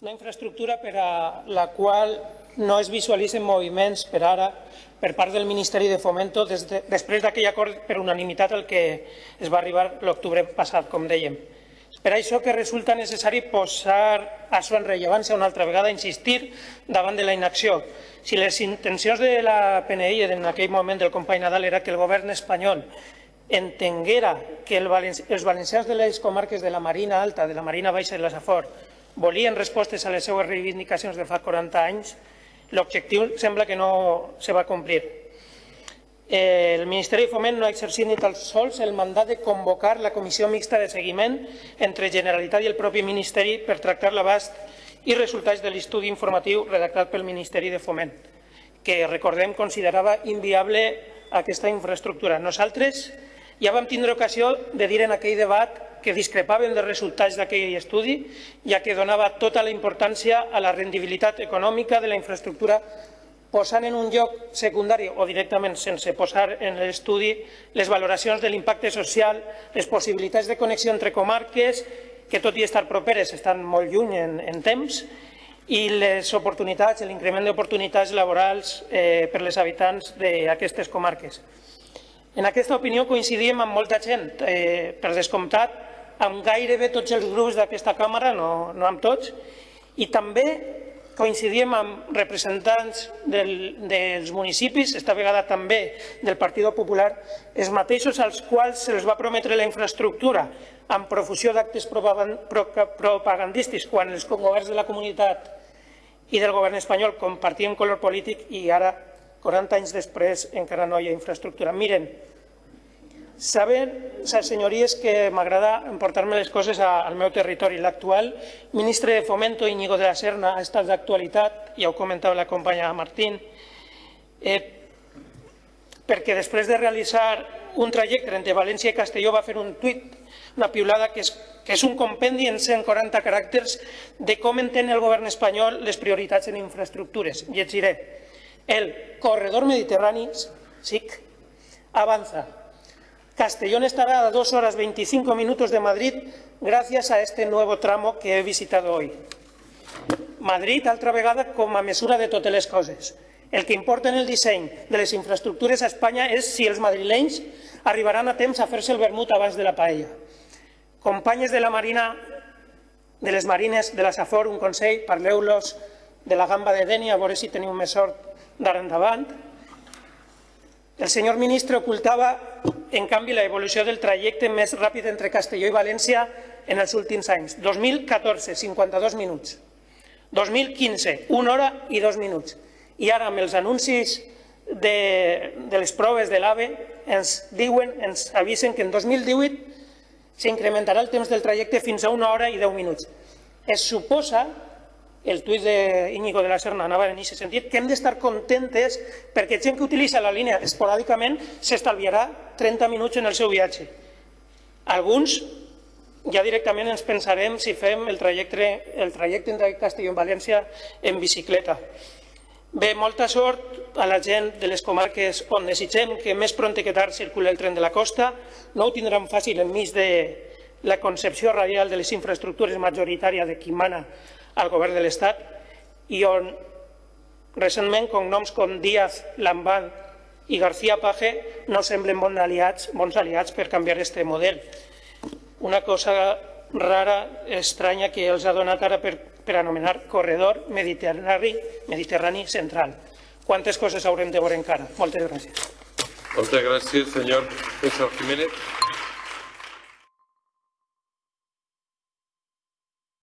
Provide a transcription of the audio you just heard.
Una infraestructura per a la qual no es visualitzen moviments per ara per part del Ministeri de Fomento des de, després d'aquell acord per unanimitat al que es va arribar l'octubre passat, com dèiem. Per això que resulta necessari posar això en rellevància una altra vegada, insistir davant de la inacció. Si les intencions de la PNI en aquell moment del company Nadal era que el govern espanyol entenguera que el els valencians de les comarques de la Marina Alta, de la Marina Baixa i la Safor volien respostes a les seues reivindicacions de fa 40 anys, l'objectiu sembla que no se va complir. El Ministeri de Foment no ha exercit ni tan sols el mandat de convocar la comissió mixta de seguiment entre Generalitat i el propi Ministeri per tractar l'abast i resultats de l'estudi informatiu redactat pel Ministeri de Foment, que, recordem, considerava inviable aquesta infraestructura. Nosaltres ja vam tindre ocasió de dir en aquell debat que discrepaven dels resultats d'aquell estudi, ja que donava tota la importància a la rendibilitat econòmica de la infraestructura posant en un lloc secundari o directament sense posar en l'estudi les valoracions de l'impacte social, les possibilitats de connexió entre comarques, que tot i estar properes estan molt lluny en, en temps, i les oportunitats, l'increment d'oportunitats laborals eh, per les habitants d'aquestes comarques. En aquesta opinió coincidim amb molta gent, eh, per descomptat, amb gairebé tots els grups d'aquesta càmera, no, no amb tots, i també coincidim amb representants del, dels municipis, esta vegada també del Partit Popular, els mateixos als quals se'ls va prometre la infraestructura amb profusió d'actes propagandístics quan els governs de la comunitat i del govern espanyol compartien color polític i ara 40 anys després encara no hi ha infraestructura. Miren, saben, senyories, que m'agrada emportar-me les coses al meu territori. L'actual ministre de Fomento, Íñigo de la Serna, ha estat d'actualitat, ja ho comentava la companya Martín, eh, perquè després de realitzar un trajecte entre València i Castelló va fer un tuit, una piulada que és, que és un compendi en 140 caràcters de com entén el govern espanyol les prioritats en infraestructures. Llegiré. El corredor mediterrani, SIC, avanza. Castellón estará a 2 horas 25 minutos de Madrid gracias a este nuevo tramo que he visitado hoy. Madrid, altra vegada, com a mesura de totes les coses. El que importa en el disseny de les infraestructures a Espanya és si els madrilenys arribaran a temps a fer-se el vermut abans de la paella. Companyes de la Marina, de les Marines de la Safor, un consell, parleu-los de la gamba de Deni, a veure si teniu més sort d'ara endavant. El senyor ministre ocultava, en canvi, la evolució del trajecte més ràpid entre Castelló i València en els últims anys. 2014, 52 minuts. 2015, 1 hora i 2 minuts. I ara, amb els anuncis de, de les proves de l'AVE, ens diuen, ens avisen que en 2018 s'incrementarà el temps del trajecte fins a 1 hora i 10 minuts. Es suposa el tuit d'Iñigo de la Serna anava en aquest sentit, que hem d'estar contentes perquè gent que utilitza la línia esporàdicament s'estalviarà 30 minuts en el seu viatge. Alguns ja directament ens pensarem si fem el trajecte, el trajecte entre Castelló i València en bicicleta. Bé, molta sort a la gent de les comarques on desitgem que més pront que tard circuli el tren de la costa. No ho tindran fàcil enmig de la concepció radial de les infraestructures majoritària de qui mana al govern de l'Estat i on recentment cognoms com Díaz, Lambán i García Paje no semblen bons aliats, bons aliats per canviar aquest model. Una cosa rara, estranya, que els ha donat ara per, per anomenar corredor mediterrani, mediterrani central. Quantes coses haurem de veure encara? Moltes gràcies. Moltes gràcies, senyor César Jiménez.